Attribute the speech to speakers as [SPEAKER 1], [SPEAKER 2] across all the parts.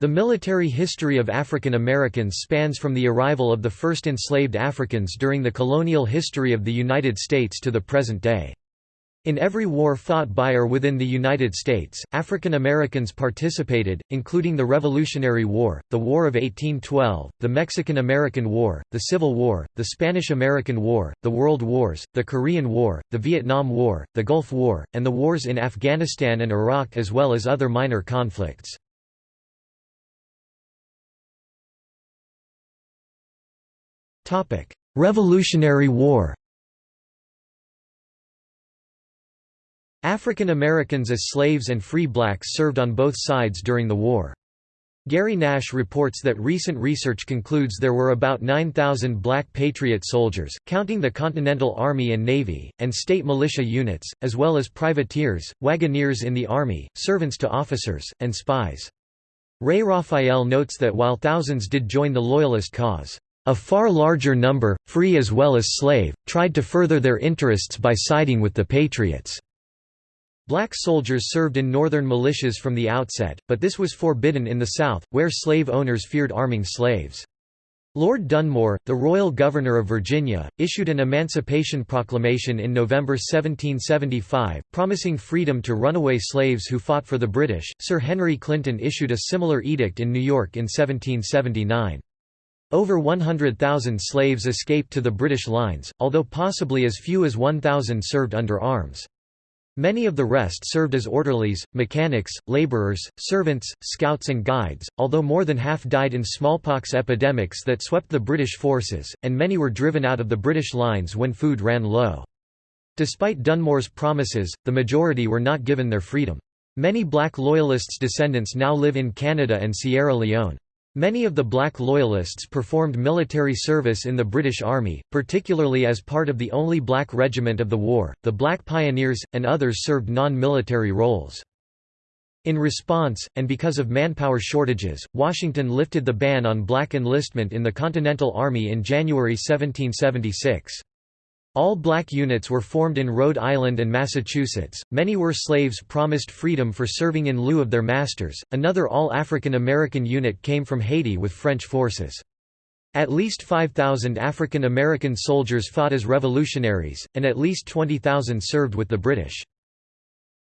[SPEAKER 1] The military history of African Americans spans from the arrival of the first enslaved Africans during the colonial history of the United States to the present day. In every war fought by or within the United States, African Americans participated, including the Revolutionary War, the War of 1812, the Mexican-American War, the Civil War, the Spanish-American War, the World Wars, the Korean War, the Vietnam War, the Gulf War, and the wars in Afghanistan and Iraq as well as other minor conflicts. Revolutionary War African Americans as slaves and free blacks served on both sides during the war. Gary Nash reports that recent research concludes there were about 9,000 black Patriot soldiers, counting the Continental Army and Navy, and state militia units, as well as privateers, wagoneers in the Army, servants to officers, and spies. Ray Raphael notes that while thousands did join the Loyalist cause, a far larger number, free as well as slave, tried to further their interests by siding with the Patriots. Black soldiers served in northern militias from the outset, but this was forbidden in the South, where slave owners feared arming slaves. Lord Dunmore, the royal governor of Virginia, issued an Emancipation Proclamation in November 1775, promising freedom to runaway slaves who fought for the British. Sir Henry Clinton issued a similar edict in New York in 1779. Over 100,000 slaves escaped to the British lines, although possibly as few as 1,000 served under arms. Many of the rest served as orderlies, mechanics, labourers, servants, scouts and guides, although more than half died in smallpox epidemics that swept the British forces, and many were driven out of the British lines when food ran low. Despite Dunmore's promises, the majority were not given their freedom. Many black loyalists' descendants now live in Canada and Sierra Leone. Many of the black loyalists performed military service in the British Army, particularly as part of the only black regiment of the war, the Black Pioneers, and others served non-military roles. In response, and because of manpower shortages, Washington lifted the ban on black enlistment in the Continental Army in January 1776. All black units were formed in Rhode Island and Massachusetts. Many were slaves promised freedom for serving in lieu of their masters. Another all African American unit came from Haiti with French forces. At least 5,000 African American soldiers fought as revolutionaries, and at least 20,000 served with the British.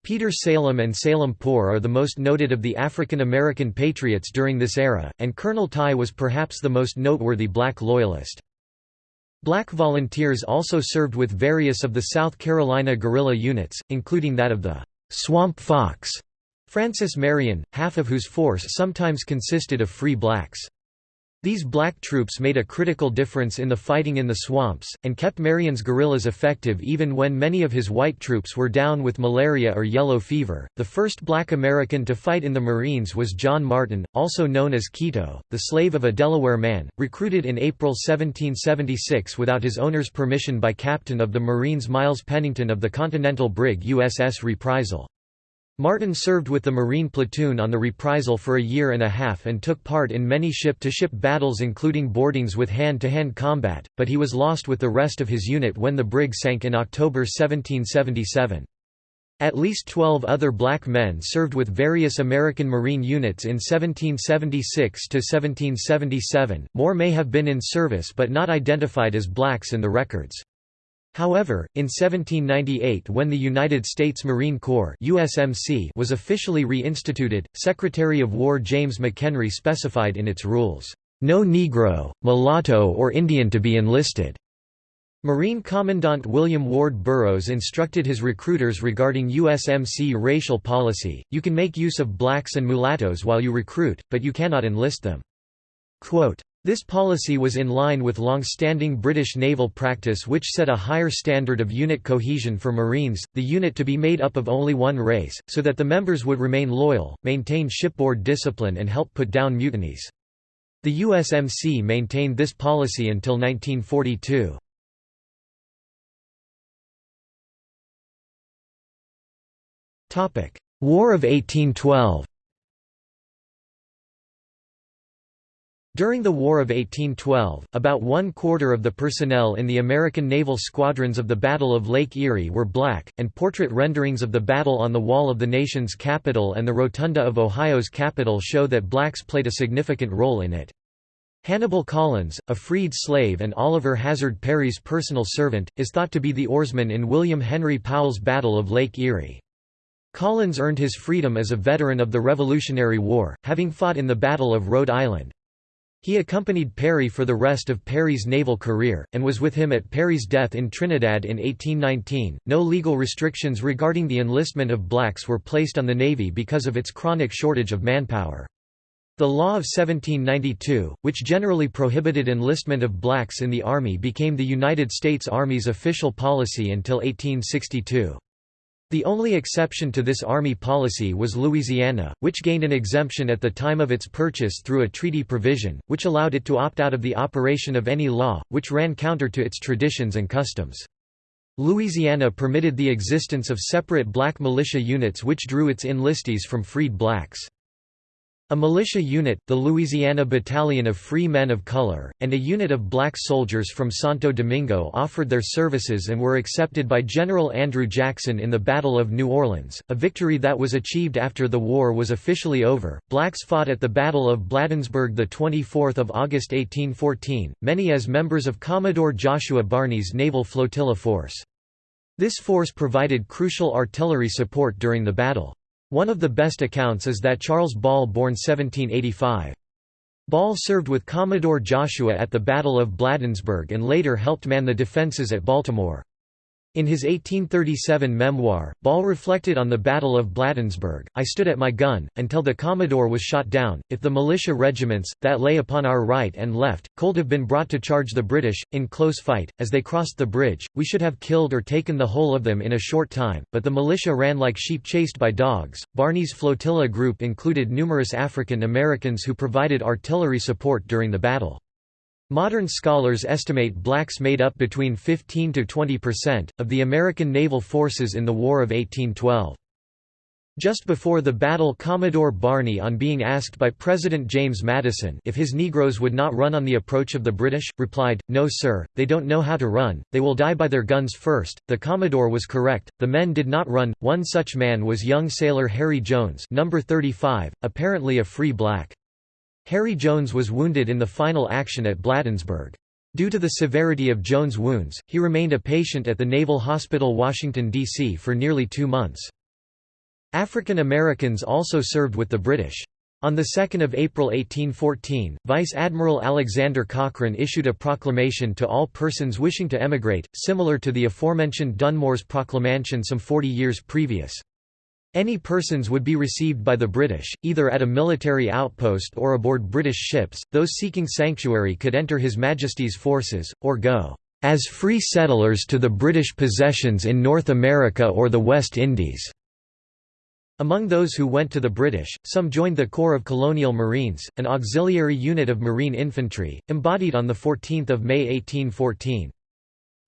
[SPEAKER 1] Peter Salem and Salem Poor are the most noted of the African American patriots during this era, and Colonel Tye was perhaps the most noteworthy black loyalist. Black volunteers also served with various of the South Carolina guerrilla units, including that of the Swamp Fox, Francis Marion, half of whose force sometimes consisted of free blacks. These black troops made a critical difference in the fighting in the swamps, and kept Marion's guerrillas effective even when many of his white troops were down with malaria or yellow fever. The first black American to fight in the Marines was John Martin, also known as Keto, the slave of a Delaware man, recruited in April 1776 without his owner's permission by captain of the Marines Miles Pennington of the Continental brig USS Reprisal. Martin served with the Marine platoon on the reprisal for a year and a half and took part in many ship-to-ship -ship battles including boardings with hand-to-hand -hand combat, but he was lost with the rest of his unit when the brig sank in October 1777. At least 12 other black men served with various American Marine units in 1776 to 1777. More may have been in service but not identified as blacks in the records. However, in 1798 when the United States Marine Corps USMC was officially reinstituted, Secretary of War James McHenry specified in its rules, "...no Negro, mulatto or Indian to be enlisted." Marine Commandant William Ward Burrows instructed his recruiters regarding USMC racial policy, you can make use of blacks and mulattoes while you recruit, but you cannot enlist them. Quote, this policy was in line with long-standing British naval practice which set a higher standard of unit cohesion for Marines, the unit to be made up of only one race, so that the members would remain loyal, maintain shipboard discipline and help put down mutinies. The USMC maintained this policy until 1942. War of 1812 During the War of 1812, about one quarter of the personnel in the American naval squadrons of the Battle of Lake Erie were black, and portrait renderings of the battle on the wall of the nation's capital and the rotunda of Ohio's capital show that blacks played a significant role in it. Hannibal Collins, a freed slave and Oliver Hazard Perry's personal servant, is thought to be the oarsman in William Henry Powell's Battle of Lake Erie. Collins earned his freedom as a veteran of the Revolutionary War, having fought in the Battle of Rhode Island. He accompanied Perry for the rest of Perry's naval career, and was with him at Perry's death in Trinidad in 1819. No legal restrictions regarding the enlistment of blacks were placed on the Navy because of its chronic shortage of manpower. The law of 1792, which generally prohibited enlistment of blacks in the Army became the United States Army's official policy until 1862. The only exception to this Army policy was Louisiana, which gained an exemption at the time of its purchase through a treaty provision, which allowed it to opt out of the operation of any law, which ran counter to its traditions and customs. Louisiana permitted the existence of separate black militia units which drew its enlistees from freed blacks. A militia unit, the Louisiana Battalion of Free Men of Color, and a unit of black soldiers from Santo Domingo offered their services and were accepted by General Andrew Jackson in the Battle of New Orleans, a victory that was achieved after the war was officially over. Blacks fought at the Battle of Bladensburg the 24th of August 1814, many as members of Commodore Joshua Barney's naval flotilla force. This force provided crucial artillery support during the battle. One of the best accounts is that Charles Ball born 1785. Ball served with Commodore Joshua at the Battle of Bladensburg and later helped man the defenses at Baltimore. In his 1837 memoir, Ball reflected on the Battle of Bladensburg, I stood at my gun, until the Commodore was shot down. If the militia regiments, that lay upon our right and left, could have been brought to charge the British, in close fight, as they crossed the bridge, we should have killed or taken the whole of them in a short time, but the militia ran like sheep chased by dogs. Barney's flotilla group included numerous African Americans who provided artillery support during the battle. Modern scholars estimate blacks made up between 15 to 20 percent, of the American naval forces in the War of 1812. Just before the battle Commodore Barney on being asked by President James Madison if his Negroes would not run on the approach of the British, replied, No sir, they don't know how to run, they will die by their guns first. The Commodore was correct, the men did not run, one such man was young sailor Harry Jones number 35, apparently a free black. Harry Jones was wounded in the final action at Bladensburg. Due to the severity of Jones' wounds, he remained a patient at the Naval Hospital Washington, D.C. for nearly two months. African Americans also served with the British. On 2 April 1814, Vice Admiral Alexander Cochrane issued a proclamation to all persons wishing to emigrate, similar to the aforementioned Dunmore's proclamation some 40 years previous. Any persons would be received by the British, either at a military outpost or aboard British ships, those seeking sanctuary could enter His Majesty's forces, or go as free settlers to the British possessions in North America or the West Indies. Among those who went to the British, some joined the Corps of Colonial Marines, an auxiliary unit of marine infantry, embodied on 14 May 1814.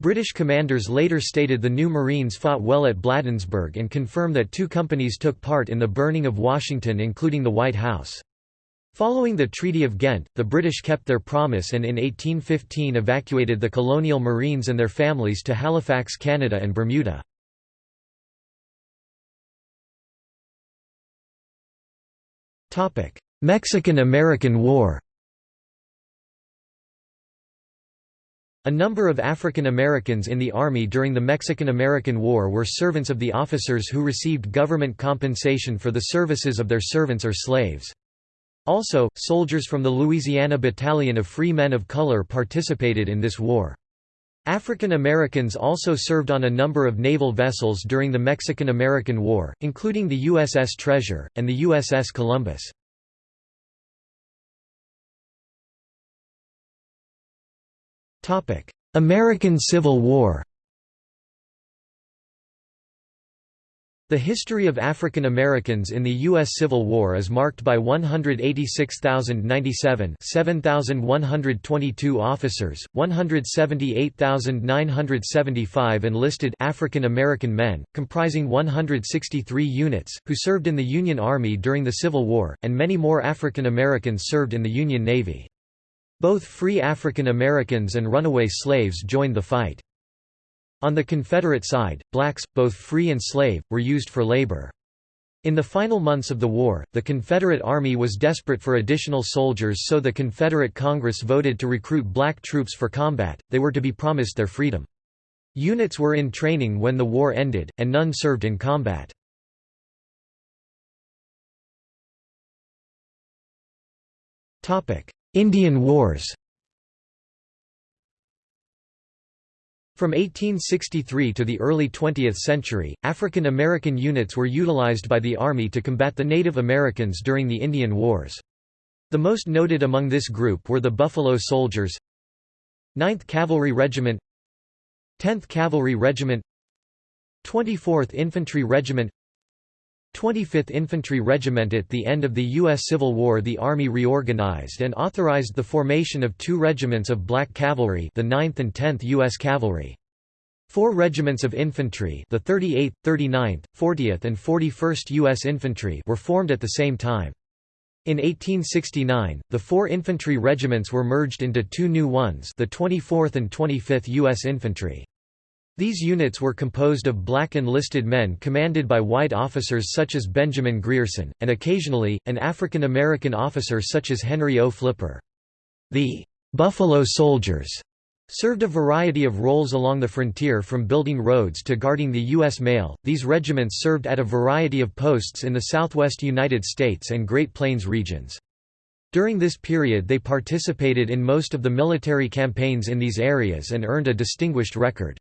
[SPEAKER 1] British commanders later stated the new Marines fought well at Bladensburg and confirm that two companies took part in the burning of Washington including the White House. Following the Treaty of Ghent, the British kept their promise and in 1815 evacuated the colonial Marines and their families to Halifax, Canada and Bermuda. Mexican–American War A number of African Americans in the Army during the Mexican–American War were servants of the officers who received government compensation for the services of their servants or slaves. Also, soldiers from the Louisiana Battalion of Free Men of Color participated in this war. African Americans also served on a number of naval vessels during the Mexican–American War, including the USS Treasure, and the USS Columbus. American Civil War The history of African Americans in the U.S. Civil War is marked by 186,097 7,122 officers, 178,975 enlisted African American men, comprising 163 units, who served in the Union Army during the Civil War, and many more African Americans served in the Union Navy. Both free African Americans and runaway slaves joined the fight. On the Confederate side, blacks, both free and slave, were used for labor. In the final months of the war, the Confederate Army was desperate for additional soldiers so the Confederate Congress voted to recruit black troops for combat, they were to be promised their freedom. Units were in training when the war ended, and none served in combat. Indian Wars From 1863 to the early 20th century, African American units were utilized by the Army to combat the Native Americans during the Indian Wars. The most noted among this group were the Buffalo Soldiers 9th Cavalry Regiment 10th Cavalry Regiment 24th Infantry Regiment 25th Infantry Regiment At the end of the U.S. Civil War the Army reorganized and authorized the formation of two regiments of black cavalry the 9th and 10th U.S. Cavalry. Four regiments of infantry the 38th, 39th, 40th and 41st U.S. Infantry were formed at the same time. In 1869, the four infantry regiments were merged into two new ones the 24th and 25th U.S. Infantry. These units were composed of black enlisted men commanded by white officers such as Benjamin Grierson, and occasionally, an African American officer such as Henry O. Flipper. The «Buffalo Soldiers» served a variety of roles along the frontier from building roads to guarding the U.S. mail. These regiments served at a variety of posts in the southwest United States and Great Plains regions. During this period they participated in most of the military campaigns in these areas and earned a distinguished record.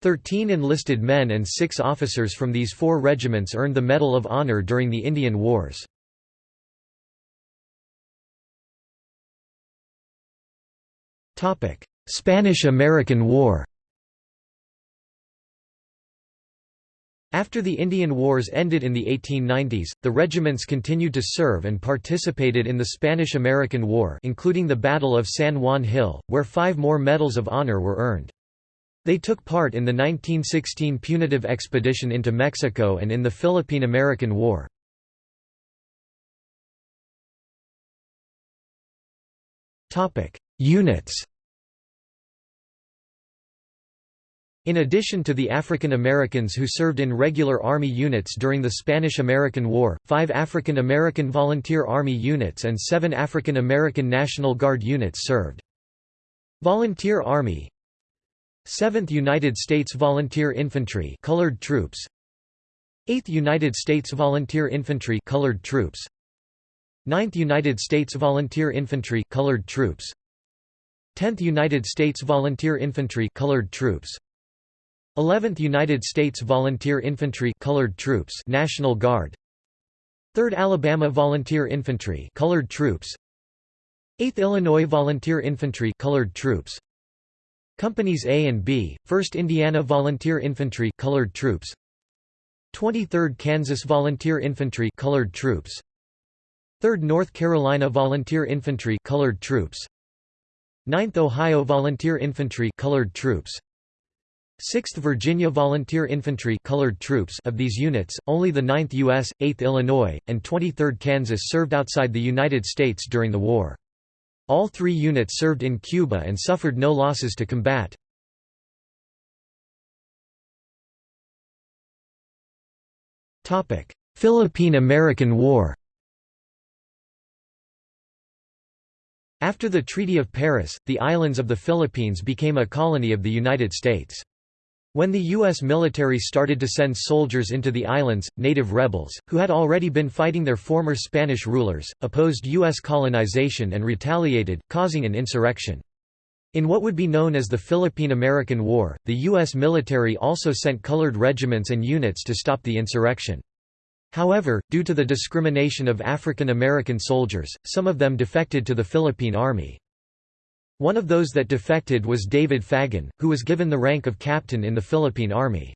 [SPEAKER 1] Thirteen enlisted men and six officers from these four regiments earned the Medal of Honor during the Indian Wars. Spanish–American War After the Indian Wars ended in the 1890s, the regiments continued to serve and participated in the Spanish–American War including the Battle of San Juan Hill, where five more Medals of Honor were earned. They took part in the 1916 punitive expedition into Mexico and in the Philippine–American War. Units In addition to the African Americans who served in regular Army units during the Spanish–American War, five African American Volunteer Army units and seven African American National Guard units served. Volunteer Army 7th United States Volunteer Infantry colored troops. 8th United States Volunteer Infantry colored troops. 9th United States Volunteer Infantry colored troops. 10th United States Volunteer Infantry colored troops. 11th United States Volunteer Infantry colored troops National Guard. 3rd Alabama Volunteer Infantry colored troops. 8th Illinois Volunteer Infantry colored troops Companies A and B, 1st Indiana Volunteer Infantry colored troops 23rd Kansas Volunteer Infantry colored troops 3rd North Carolina Volunteer Infantry colored troops 9th Ohio Volunteer Infantry colored troops 6th Virginia Volunteer Infantry colored troops of these units, only the 9th U.S., 8th Illinois, and 23rd Kansas served outside the United States during the war. All three units served in Cuba and suffered no losses to combat. Philippine–American War After the Treaty of Paris, the islands of the Philippines became a colony of the United States. When the U.S. military started to send soldiers into the islands, native rebels, who had already been fighting their former Spanish rulers, opposed U.S. colonization and retaliated, causing an insurrection. In what would be known as the Philippine–American War, the U.S. military also sent colored regiments and units to stop the insurrection. However, due to the discrimination of African American soldiers, some of them defected to the Philippine Army. One of those that defected was David Fagen, who was given the rank of captain in the Philippine Army.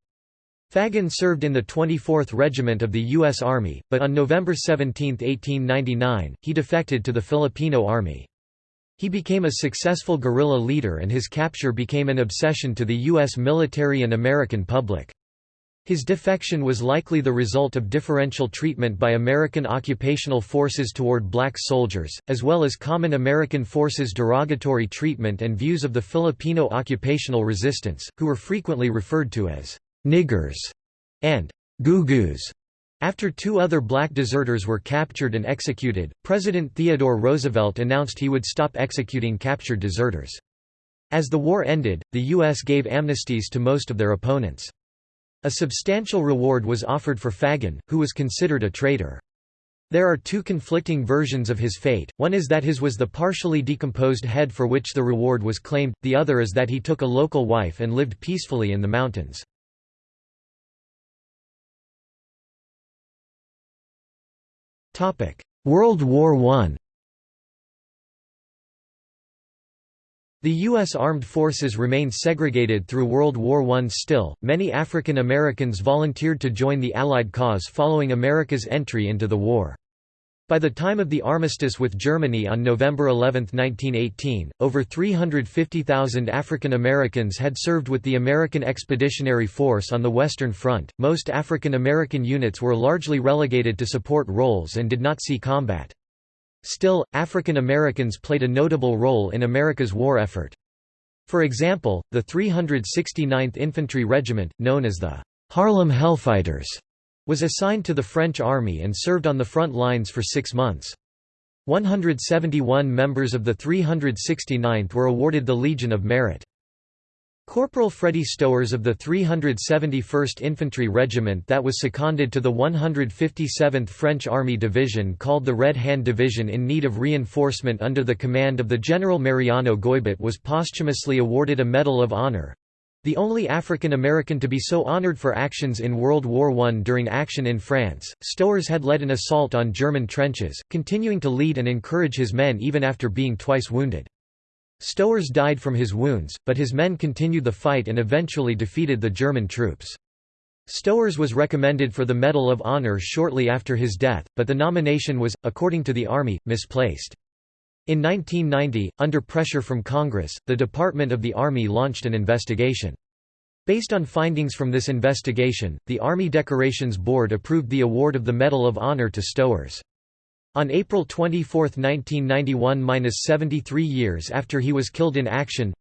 [SPEAKER 1] Fagen served in the 24th Regiment of the U.S. Army, but on November 17, 1899, he defected to the Filipino Army. He became a successful guerrilla leader and his capture became an obsession to the U.S. military and American public. His defection was likely the result of differential treatment by American occupational forces toward black soldiers, as well as common American forces' derogatory treatment and views of the Filipino occupational resistance, who were frequently referred to as «niggers» and «gugus». After two other black deserters were captured and executed, President Theodore Roosevelt announced he would stop executing captured deserters. As the war ended, the U.S. gave amnesties to most of their opponents. A substantial reward was offered for Fagen, who was considered a traitor. There are two conflicting versions of his fate, one is that his was the partially decomposed head for which the reward was claimed, the other is that he took a local wife and lived peacefully in the mountains. World War I The U.S. armed forces remained segregated through World War I still, many African Americans volunteered to join the Allied cause following America's entry into the war. By the time of the armistice with Germany on November 11, 1918, over 350,000 African Americans had served with the American Expeditionary Force on the Western Front. Most African American units were largely relegated to support roles and did not see combat. Still, African Americans played a notable role in America's war effort. For example, the 369th Infantry Regiment, known as the Harlem Hellfighters, was assigned to the French army and served on the front lines for six months. 171 members of the 369th were awarded the Legion of Merit. Corporal Freddie Stowers of the 371st Infantry Regiment that was seconded to the 157th French Army Division called the Red Hand Division in need of reinforcement under the command of the General Mariano Goybet was posthumously awarded a Medal of Honor, the only African American to be so honored for actions in World War I during action in France, Stowers had led an assault on German trenches, continuing to lead and encourage his men even after being twice wounded. Stowers died from his wounds, but his men continued the fight and eventually defeated the German troops. Stowers was recommended for the Medal of Honor shortly after his death, but the nomination was, according to the Army, misplaced. In 1990, under pressure from Congress, the Department of the Army launched an investigation. Based on findings from this investigation, the Army Decorations Board approved the award of the Medal of Honor to Stowers. On April 24, 1991–73 years after he was killed in action,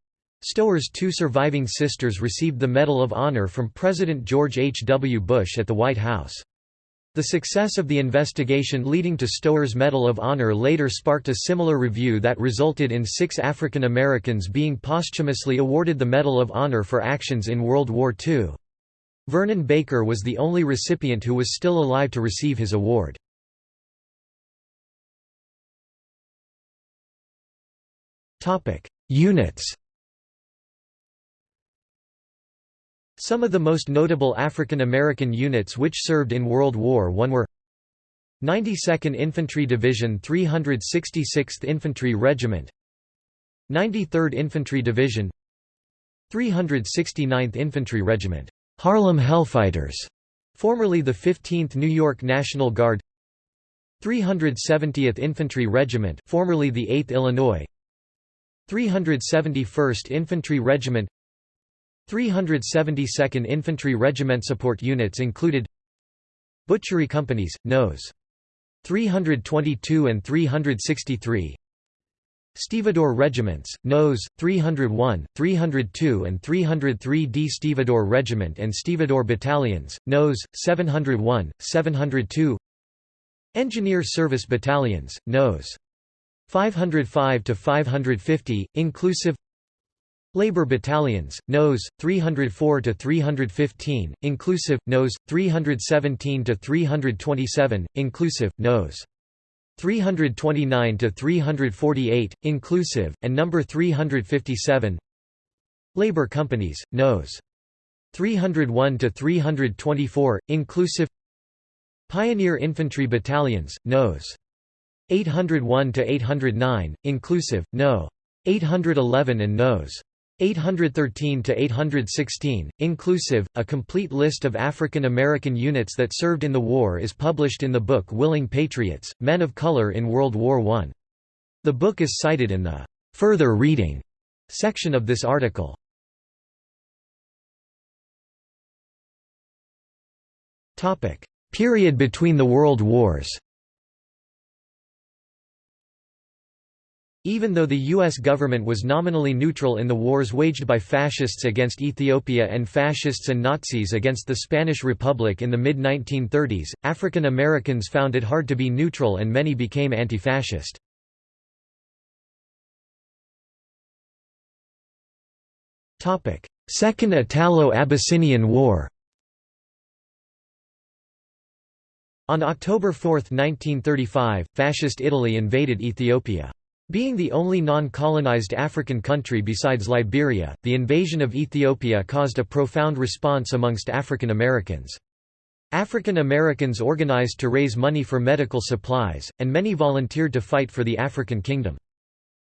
[SPEAKER 1] Stowers' two surviving sisters received the Medal of Honor from President George H. W. Bush at the White House. The success of the investigation leading to Stowers' Medal of Honor later sparked a similar review that resulted in six African Americans being posthumously awarded the Medal of Honor for actions in World War II. Vernon Baker was the only recipient who was still alive to receive his award. Topic: Units. Some of the most notable African American units which served in World War I were 92nd Infantry Division 366th Infantry Regiment 93rd Infantry Division 369th Infantry Regiment Harlem Hellfighters formerly the 15th New York National Guard 370th Infantry Regiment formerly the 8th Illinois 371st Infantry Regiment 372nd Infantry Regiment support units included Butchery companies, Nos. 322 and 363 Stevedore regiments, Nos. 301, 302 and 303 D. Stevedore Regiment and Stevedore Battalions, Nos. 701, 702 Engineer Service Battalions, Nos. 505 to 550 inclusive Labor battalions Nos 304 to 315 inclusive Nos 317 to 327 inclusive Nos 329 to 348 inclusive and number 357 Labor companies Nos 301 to 324 inclusive Pioneer infantry battalions Nos 801 to 809, inclusive, No. 811 and Nos. 813 to 816, inclusive. A complete list of African American units that served in the war is published in the book Willing Patriots: Men of Color in World War I. The book is cited in the further reading section of this article. Topic Period between the World Wars Even though the U.S. government was nominally neutral in the wars waged by fascists against Ethiopia and fascists and Nazis against the Spanish Republic in the mid-1930s, African Americans found it hard to be neutral and many became anti-fascist. Second Italo-Abyssinian War On October 4, 1935, Fascist Italy invaded Ethiopia. Being the only non-colonized African country besides Liberia, the invasion of Ethiopia caused a profound response amongst African Americans. African Americans organized to raise money for medical supplies, and many volunteered to fight for the African kingdom.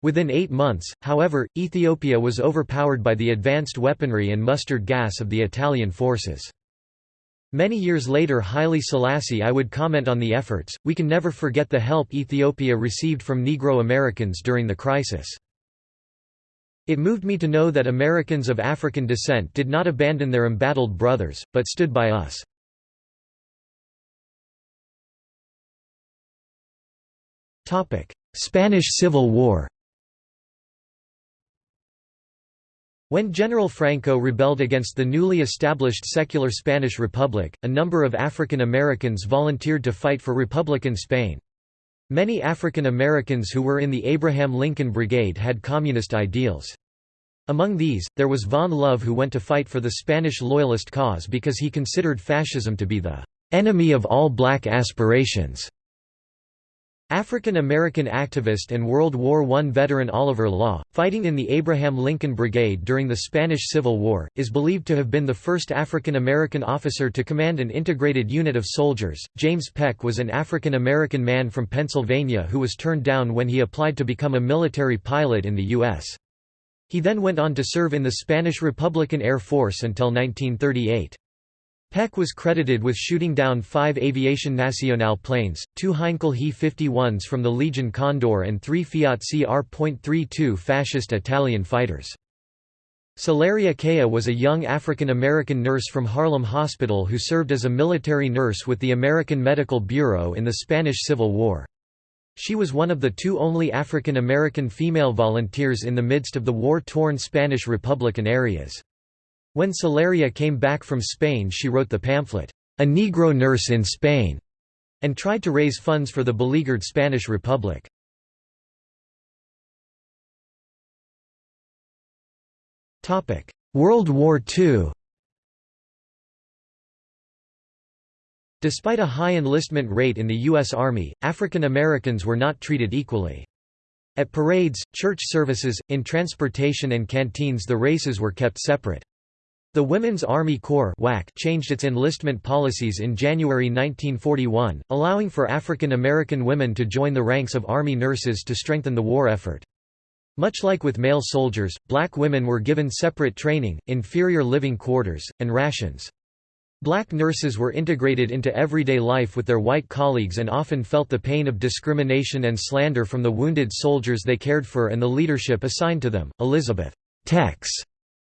[SPEAKER 1] Within eight months, however, Ethiopia was overpowered by the advanced weaponry and mustard gas of the Italian forces. Many years later Haile Selassie I would comment on the efforts, we can never forget the help Ethiopia received from Negro Americans during the crisis. It moved me to know that Americans of African descent did not abandon their embattled brothers, but stood by us. Spanish Civil War When General Franco rebelled against the newly established secular Spanish Republic, a number of African Americans volunteered to fight for Republican Spain. Many African Americans who were in the Abraham Lincoln Brigade had communist ideals. Among these, there was Vaughn Love who went to fight for the Spanish Loyalist cause because he considered fascism to be the enemy of all black aspirations. African American activist and World War I veteran Oliver Law, fighting in the Abraham Lincoln Brigade during the Spanish Civil War, is believed to have been the first African American officer to command an integrated unit of soldiers. James Peck was an African American man from Pennsylvania who was turned down when he applied to become a military pilot in the U.S. He then went on to serve in the Spanish Republican Air Force until 1938. Peck was credited with shooting down five Aviation Nacional planes, two Heinkel He-51s from the Legion Condor and three Fiat CR.32 fascist Italian fighters. Salaria Kea was a young African-American nurse from Harlem Hospital who served as a military nurse with the American Medical Bureau in the Spanish Civil War. She was one of the two only African-American female volunteers in the midst of the war-torn Spanish Republican areas. When Salaria came back from Spain she wrote the pamphlet, A Negro Nurse in Spain, and tried to raise funds for the beleaguered Spanish Republic. World War II Despite a high enlistment rate in the U.S. Army, African Americans were not treated equally. At parades, church services, in transportation and canteens the races were kept separate. The Women's Army Corps changed its enlistment policies in January 1941, allowing for African American women to join the ranks of Army nurses to strengthen the war effort. Much like with male soldiers, black women were given separate training, inferior living quarters, and rations. Black nurses were integrated into everyday life with their white colleagues and often felt the pain of discrimination and slander from the wounded soldiers they cared for and the leadership assigned to them. Elizabeth Tex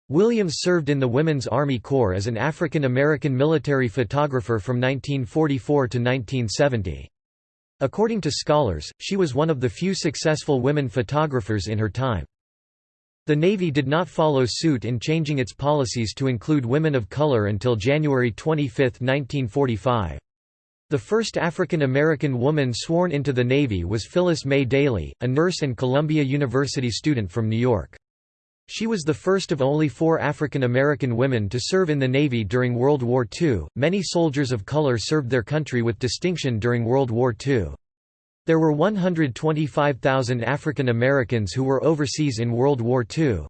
[SPEAKER 1] Williams served in the Women's Army Corps as an African American military photographer from 1944 to 1970. According to scholars, she was one of the few successful women photographers in her time. The Navy did not follow suit in changing its policies to include women of color until January 25, 1945. The first African American woman sworn into the Navy was Phyllis Mae Dailey, a nurse and Columbia University student from New York. She was the first of only four African American women to serve in the Navy during World War II. Many soldiers of color served their country with distinction during World War II. There were 125,000 African Americans who were overseas in World War II.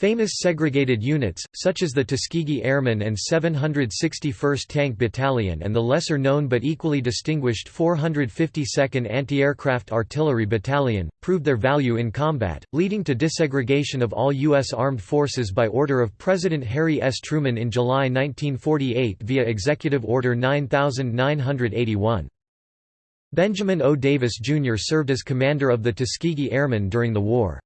[SPEAKER 1] Famous segregated units, such as the Tuskegee Airmen and 761st Tank Battalion and the lesser-known but equally distinguished 452nd Anti-Aircraft Artillery Battalion, proved their value in combat, leading to desegregation of all U.S. armed forces by order of President Harry S. Truman in July 1948 via Executive Order 9981. Benjamin O. Davis, Jr. served as commander of the Tuskegee Airmen during the war.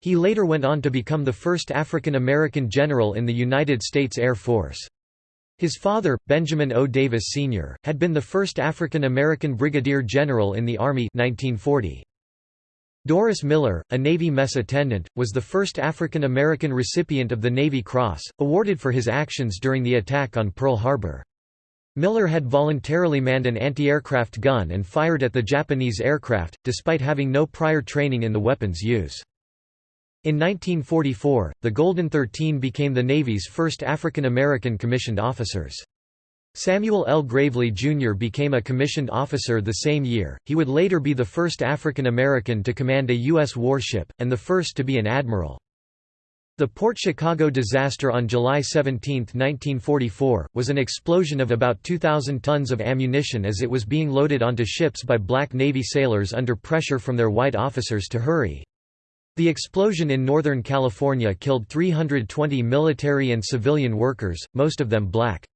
[SPEAKER 1] He later went on to become the first African American general in the United States Air Force. His father, Benjamin O. Davis Sr., had been the first African American brigadier general in the Army 1940. Doris Miller, a Navy mess attendant, was the first African American recipient of the Navy Cross, awarded for his actions during the attack on Pearl Harbor. Miller had voluntarily manned an anti-aircraft gun and fired at the Japanese aircraft, despite having no prior training in the weapon's use. In 1944, the Golden Thirteen became the Navy's first African American commissioned officers. Samuel L. Gravely, Jr. became a commissioned officer the same year. He would later be the first African American to command a U.S. warship, and the first to be an admiral. The Port Chicago disaster on July 17, 1944, was an explosion of about 2,000 tons of ammunition as it was being loaded onto ships by black Navy sailors under pressure from their white officers to hurry. The explosion in Northern California killed 320 military and civilian workers, most of them black.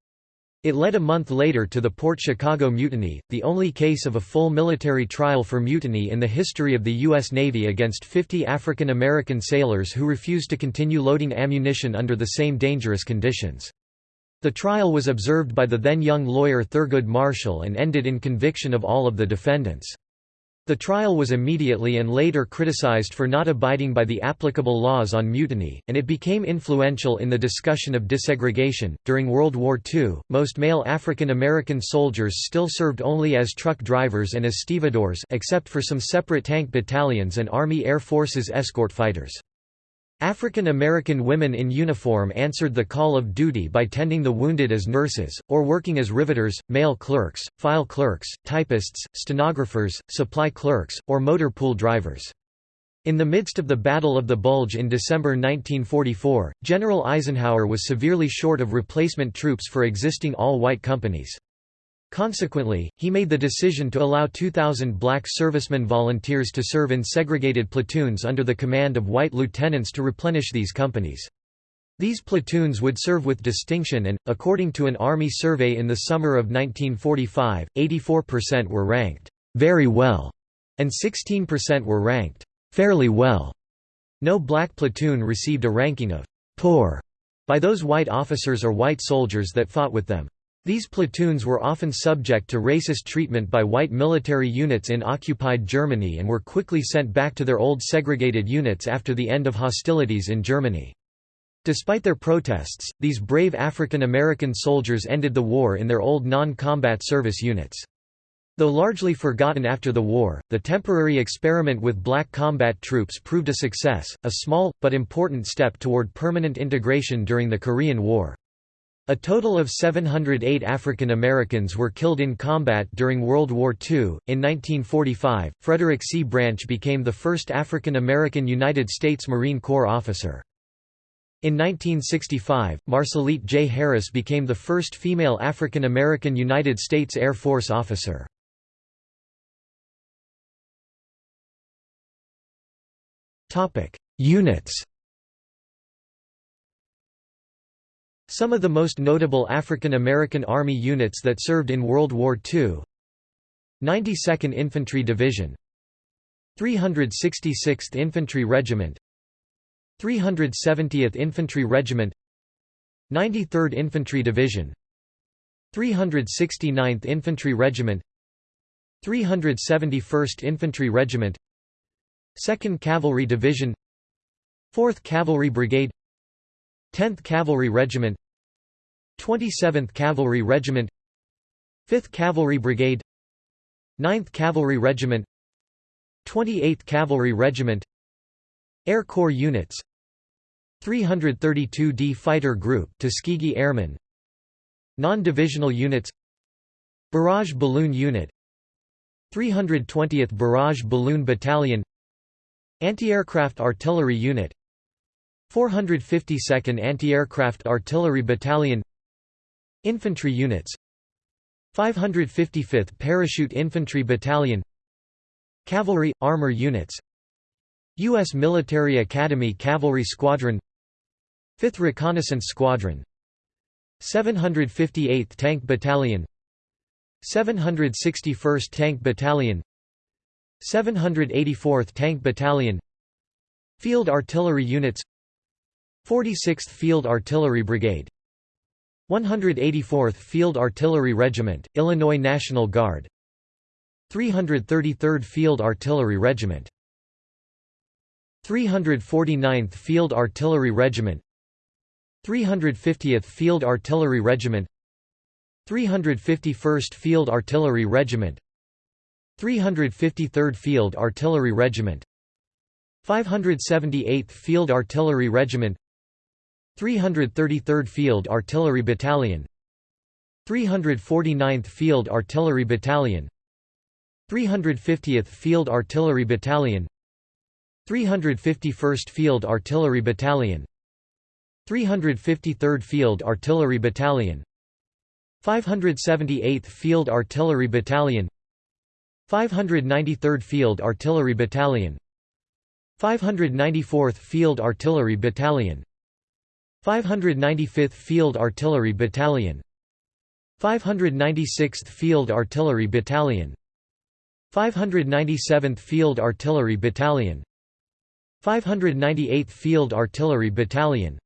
[SPEAKER 1] It led a month later to the Port Chicago Mutiny, the only case of a full military trial for mutiny in the history of the U.S. Navy against 50 African American sailors who refused to continue loading ammunition under the same dangerous conditions. The trial was observed by the then young lawyer Thurgood Marshall and ended in conviction of all of the defendants. The trial was immediately and later criticized for not abiding by the applicable laws on mutiny, and it became influential in the discussion of desegregation. During World War II, most male African American soldiers still served only as truck drivers and as stevedores, except for some separate tank battalions and Army Air Force's escort fighters. African American women in uniform answered the call of duty by tending the wounded as nurses, or working as riveters, mail clerks, file clerks, typists, stenographers, supply clerks, or motor pool drivers. In the midst of the Battle of the Bulge in December 1944, General Eisenhower was severely short of replacement troops for existing all-white companies. Consequently, he made the decision to allow 2,000 black servicemen volunteers to serve in segregated platoons under the command of white lieutenants to replenish these companies. These platoons would serve with distinction and, according to an Army survey in the summer of 1945, 84% were ranked, "'very well' and 16% were ranked, "'fairly well'. No black platoon received a ranking of "'poor' by those white officers or white soldiers that fought with them. These platoons were often subject to racist treatment by white military units in occupied Germany and were quickly sent back to their old segregated units after the end of hostilities in Germany. Despite their protests, these brave African American soldiers ended the war in their old non-combat service units. Though largely forgotten after the war, the temporary experiment with black combat troops proved a success, a small, but important step toward permanent integration during the Korean War. A total of 708 African Americans were killed in combat during World War II. In 1945, Frederick C. Branch became the first African American United States Marine Corps officer. In 1965, Marcelite J. Harris became the first female African American United States Air Force officer. Units Some of the most notable African American Army units that served in World War II 92nd Infantry Division. 366th Infantry Regiment. 370th Infantry Regiment. 93rd Infantry Division. 369th Infantry Regiment. 371st Infantry Regiment. 2nd Cavalry Division. 4th Cavalry Brigade. 10th Cavalry Regiment 27th Cavalry Regiment 5th Cavalry Brigade 9th Cavalry Regiment 28th Cavalry Regiment Air Corps units 332d Fighter Group Tuskegee Airmen Non-divisional units Barrage Balloon Unit 320th Barrage Balloon Battalion Anti-Aircraft Artillery Unit 452nd Anti-Aircraft Artillery Battalion Infantry units. 555th Parachute Infantry Battalion. Cavalry – Armor units. U.S. Military Academy Cavalry Squadron. 5th Reconnaissance Squadron. 758th Tank Battalion. 761st Tank Battalion. 784th Tank Battalion. Field Artillery Units. 46th Field Artillery Brigade 184th Field Artillery Regiment, Illinois National Guard. 333rd Field Artillery Regiment. 349th Field Artillery Regiment. 350th Field Artillery Regiment. 351st Field Artillery Regiment. 353rd Field Artillery Regiment. 578th Field Artillery Regiment 333rd Field Artillery Battalion 349th Field Artillery Battalion 350th Field Artillery Battalion 351st Field Artillery Battalion 353rd Field Artillery Battalion 578th Field Artillery Battalion 593rd Field Artillery Battalion 594th Field Artillery Battalion 595th Field Artillery Battalion. 596th Field Artillery Battalion. 597th Field Artillery Battalion. 598th Field Artillery Battalion.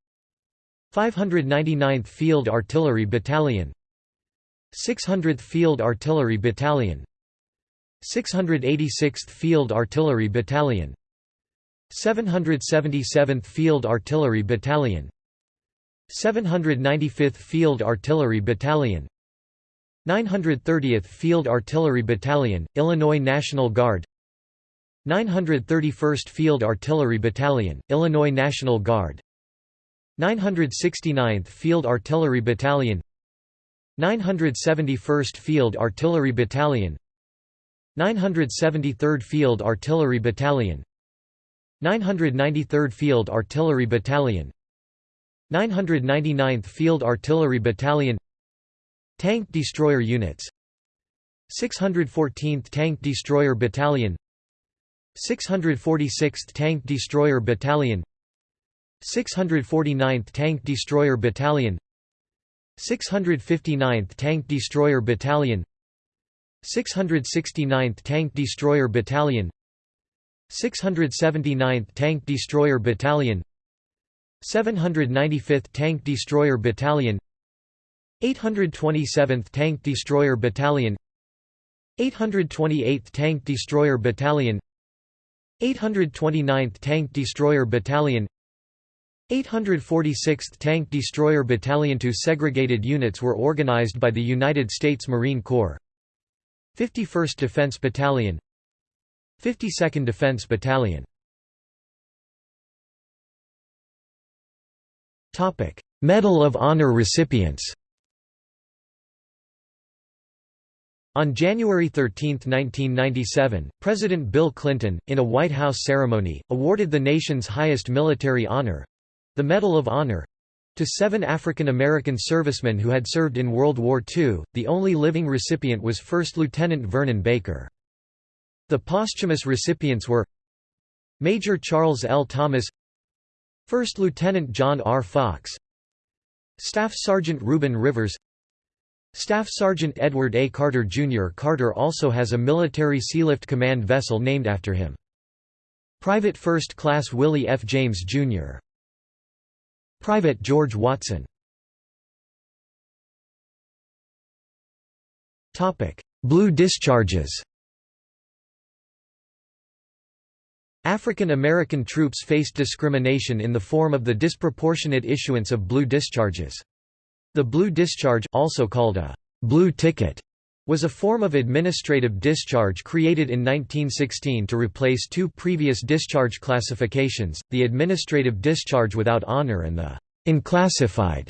[SPEAKER 1] 599th Field Artillery Battalion. 600th Field Artillery Battalion. 686th Field Artillery Battalion. 777th Field Artillery Battalion 795th Field Artillery Battalion. 930th Field Artillery Battalion, Illinois National Guard. 931st Field Artillery Battalion, Illinois National Guard. 969th Field Artillery Battalion. 971st Field Artillery Battalion. 973rd Field Artillery Battalion. 993rd Field Artillery Battalion 999th Field Artillery Battalion Tank Destroyer Units 614th Tank Destroyer Battalion 646th Tank Destroyer Battalion 649th Tank Destroyer Battalion 659th Tank Destroyer Battalion 669th Tank Destroyer Battalion 679th Tank Destroyer Battalion 795th Tank Destroyer Battalion 827th Tank Destroyer Battalion 828th Tank Destroyer Battalion 829th Tank Destroyer Battalion 846th Tank Destroyer Battalion Two segregated units were organized by the United States Marine Corps 51st Defense Battalion 52nd Defense Battalion Medal of Honor recipients On January 13, 1997, President Bill Clinton, in a White House ceremony, awarded the nation's highest military honor—the Medal of Honor—to seven African American servicemen who had served in World War II. The only living recipient was First Lieutenant Vernon Baker. The posthumous recipients were Major Charles L. Thomas First Lieutenant John R. Fox Staff Sergeant Reuben Rivers Staff Sergeant Edward A. Carter Jr. Carter also has a military sealift command vessel named after him. Private First Class Willie F. James, Jr. Private George Watson Blue discharges African American troops faced discrimination in the form of the disproportionate issuance of blue discharges. The blue discharge also called a blue ticket was a form of administrative discharge created in 1916 to replace two previous discharge classifications, the administrative discharge without honor and the unclassified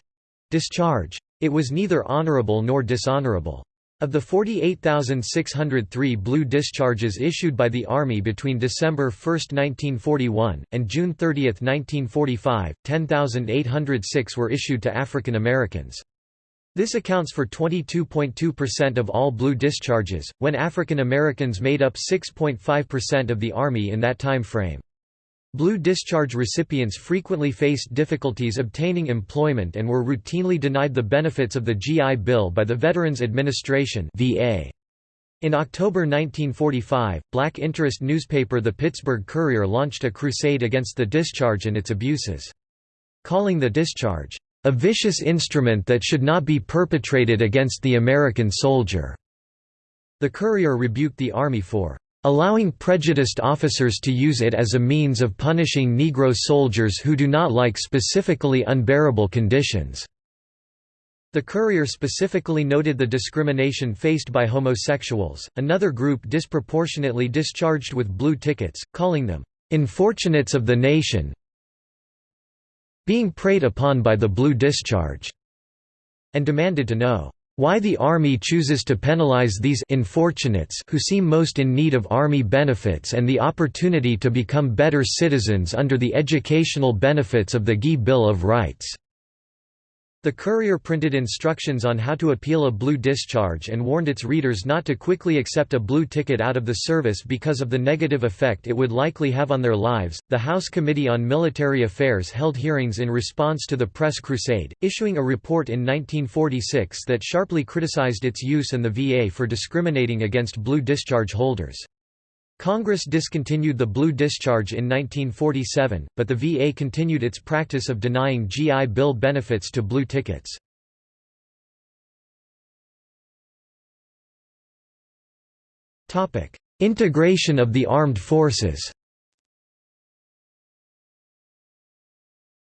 [SPEAKER 1] discharge. It was neither honorable nor dishonorable. Of the 48,603 blue discharges issued by the Army between December 1, 1941, and June 30, 1945, 10,806 were issued to African Americans. This accounts for 22.2% of all blue discharges, when African Americans made up 6.5% of the Army in that time frame. Blue discharge recipients frequently faced difficulties obtaining employment and were routinely denied the benefits of the GI Bill by the Veterans Administration VA. In October 1945, black interest newspaper The Pittsburgh Courier launched a crusade against the discharge and its abuses. Calling the discharge, "...a vicious instrument that should not be perpetrated against the American soldier." The Courier rebuked the Army for allowing prejudiced officers to use it as a means of punishing Negro soldiers who do not like specifically unbearable conditions. The Courier specifically noted the discrimination faced by homosexuals, another group disproportionately discharged with blue tickets, calling them, "...infortunates of the nation being preyed upon by the blue discharge", and demanded to know, "...why the Army chooses to penalize these unfortunates who seem most in need of Army benefits and the opportunity to become better citizens under the educational benefits of the GI Bill of Rights." The Courier printed instructions on how to appeal a blue discharge and warned its readers not to quickly accept a blue ticket out of the service because of the negative effect it would likely have on their lives. The House Committee on Military Affairs held hearings in response to the press crusade, issuing a report in 1946 that sharply criticized its use and the VA for discriminating against blue discharge holders. Congress discontinued the blue discharge in 1947, but the VA continued its practice of denying GI Bill benefits to blue tickets. Integration of the armed forces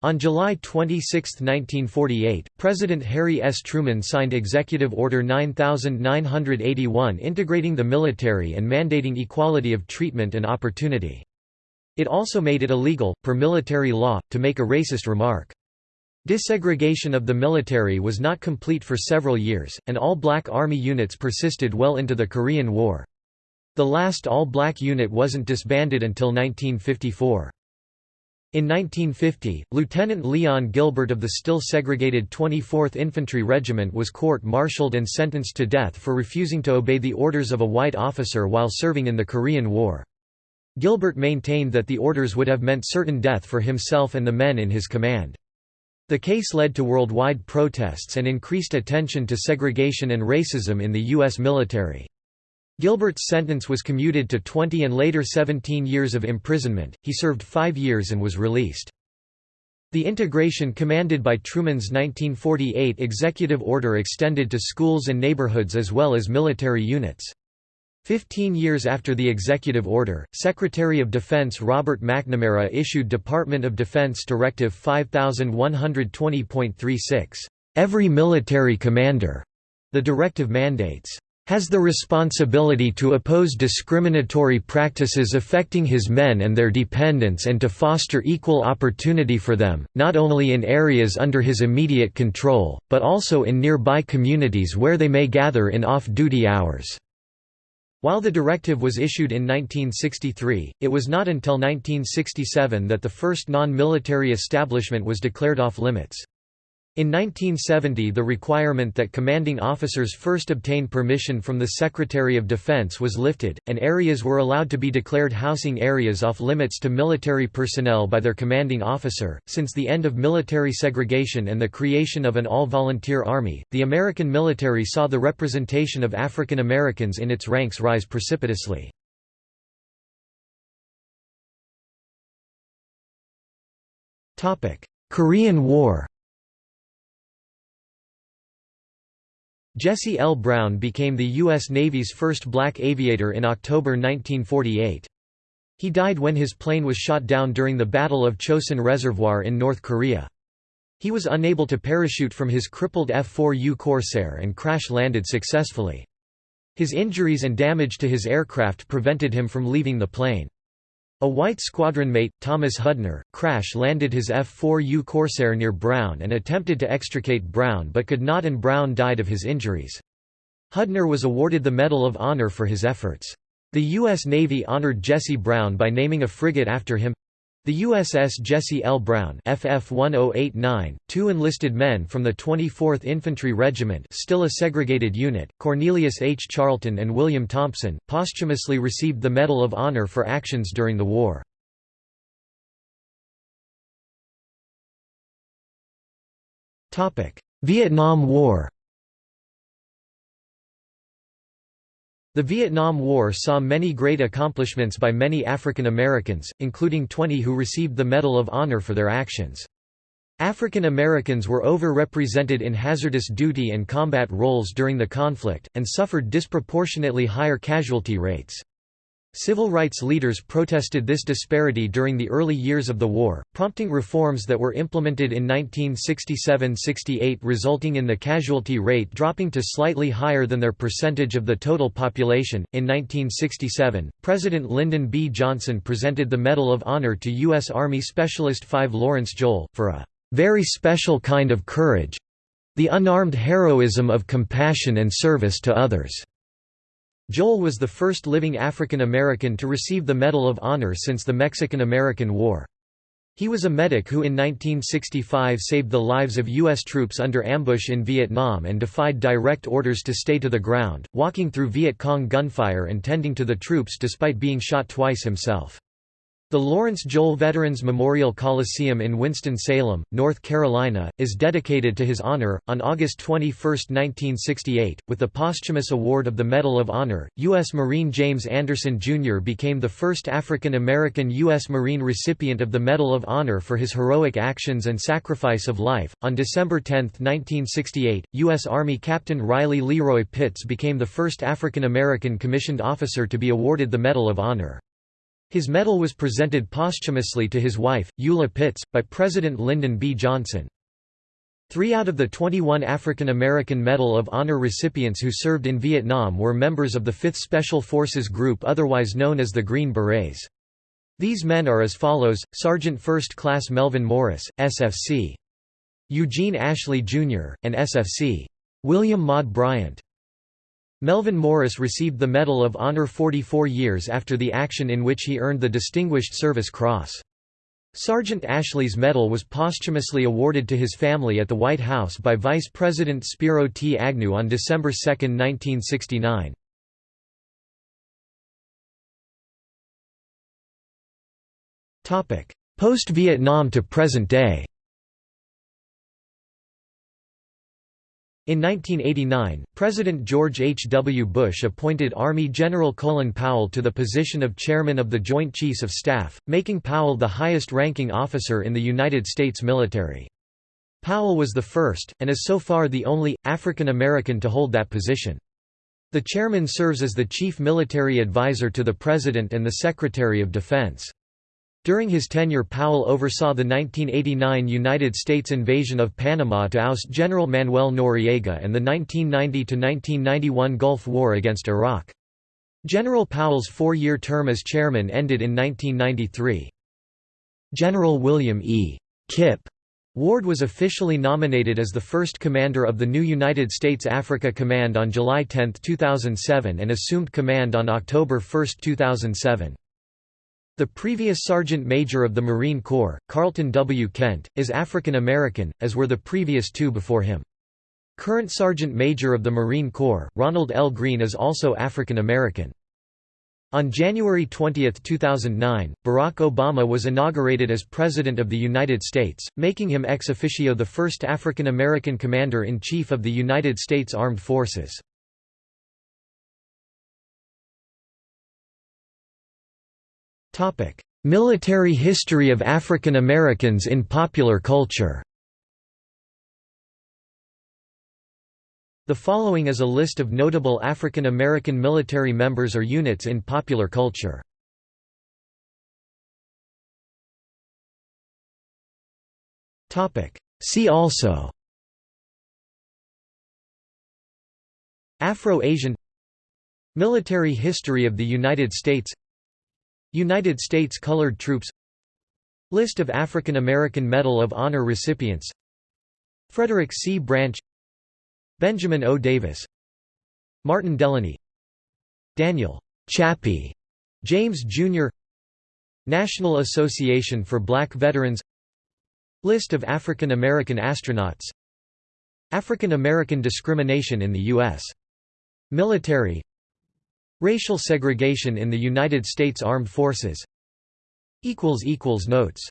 [SPEAKER 1] On July 26, 1948, President Harry S. Truman signed Executive Order 9981 integrating the military and mandating equality of treatment and opportunity. It also made it illegal, per military law, to make a racist remark. Desegregation of the military was not complete for several years, and all-black Army units persisted well into the Korean War. The last all-black unit wasn't disbanded until 1954. In 1950, Lieutenant Leon Gilbert of the still segregated 24th Infantry Regiment was court-martialed and sentenced to death for refusing to obey the orders of a white officer while serving in the Korean War. Gilbert maintained that the orders would have meant certain death for himself and the men in his command. The case led to worldwide protests and increased attention to segregation and racism in the U.S. military. Gilbert's sentence was commuted to 20 and later 17 years of imprisonment, he served five years and was released. The integration commanded by Truman's 1948 executive order extended to schools and neighborhoods as well as military units. Fifteen years after the executive order, Secretary of Defense Robert McNamara issued Department of Defense Directive 5120.36, "...every military commander." The directive mandates, has the responsibility to oppose discriminatory practices affecting his men and their dependents and to foster equal opportunity for them, not only in areas under his immediate control, but also in nearby communities where they may gather in off-duty hours." While the directive was issued in 1963, it was not until 1967 that the first non-military establishment was declared off-limits. In 1970 the requirement that commanding officers first obtain permission from the Secretary of Defense was lifted, and areas were allowed to be declared housing areas off limits to military personnel by their commanding officer. Since the end of military segregation and the creation of an all-volunteer army, the American military saw the representation of African Americans in its ranks rise precipitously. Korean War Jesse L. Brown became the U.S. Navy's first black aviator in October 1948. He died when his plane was shot down during the Battle of Chosin Reservoir in North Korea. He was unable to parachute from his crippled F-4U Corsair and crash-landed successfully. His injuries and damage to his aircraft prevented him from leaving the plane. A white squadron mate, Thomas Hudner, crash-landed his F-4U Corsair near Brown and attempted to extricate Brown but could not and Brown died of his injuries. Hudner was awarded the Medal of Honor for his efforts. The U.S. Navy honored Jesse Brown by naming a frigate after him, the USS Jesse L. Brown FF-1089, two enlisted men from the 24th Infantry Regiment still a segregated unit, Cornelius H. Charlton and William Thompson, posthumously received the Medal of Honor for actions during the war. Vietnam War The Vietnam War saw many great accomplishments by many African Americans, including 20 who received the Medal of Honor for their actions. African Americans were overrepresented in hazardous duty and combat roles during the conflict, and suffered disproportionately higher casualty rates. Civil rights leaders protested this disparity during the early years of the war, prompting reforms that were implemented in 1967–68 resulting in the casualty rate dropping to slightly higher than their percentage of the total population. In 1967, President Lyndon B. Johnson presented the Medal of Honor to U.S. Army Specialist 5 Lawrence Joel, for a very special kind of courage—the unarmed heroism of compassion and service to others. Joel was the first living African American to receive the Medal of Honor since the Mexican–American War. He was a medic who in 1965 saved the lives of U.S. troops under ambush in Vietnam and defied direct orders to stay to the ground, walking through Viet Cong gunfire and tending to the troops despite being shot twice himself. The Lawrence Joel Veterans Memorial Coliseum in Winston-Salem, North Carolina, is dedicated to his honor. On August 21, 1968, with the posthumous award of the Medal of Honor, U.S. Marine James Anderson Jr. became the first African American U.S. Marine recipient of the Medal of Honor for his heroic actions and sacrifice of life. On December 10, 1968, U.S. Army Captain Riley Leroy Pitts became the first African American commissioned officer to be awarded the Medal of Honor. His medal was presented posthumously to his wife, Eula Pitts, by President Lyndon B. Johnson. Three out of the 21 African American Medal of Honor recipients who served in Vietnam were members of the 5th Special Forces Group otherwise known as the Green Berets. These men are as follows, Sergeant First Class Melvin Morris, SFC. Eugene Ashley, Jr., and SFC. William Maud Bryant. Melvin Morris received the Medal of Honor 44 years after the action in which he earned the Distinguished Service Cross. Sergeant Ashley's medal was posthumously awarded to his family at the White House by Vice President Spiro T. Agnew on December 2, 1969. Post-Vietnam to present day In 1989, President George H. W. Bush appointed Army General Colin Powell to the position of Chairman of the Joint Chiefs of Staff, making Powell the highest-ranking officer in the United States military. Powell was the first, and is so far the only, African American to hold that position. The chairman serves as the chief military advisor to the President and the Secretary of Defense. During his tenure Powell oversaw the 1989 United States invasion of Panama to oust General Manuel Noriega and the 1990–1991 Gulf War against Iraq. General Powell's four-year term as chairman ended in 1993. General William E. Kip Ward was officially nominated as the first commander of the new United States Africa Command on July 10, 2007 and assumed command on October 1, 2007. The previous Sergeant Major of the Marine Corps, Carlton W. Kent, is African American, as were the previous two before him. Current Sergeant Major of the Marine Corps, Ronald L. Green is also African American. On January 20, 2009, Barack Obama was inaugurated as President of the United States, making him ex officio the first African American Commander-in-Chief of the United States Armed Forces. Military history of African Americans in popular culture. The following is a list of notable African American military members or units in popular culture. See also. Afro-Asian. Military history of the United States United States Colored Troops List of African American Medal of Honor recipients Frederick C. Branch Benjamin O. Davis Martin Delany Daniel Chappie James Jr. National Association for Black Veterans List of African American astronauts African American discrimination in the U.S. military Racial segregation in the United States Armed Forces. Notes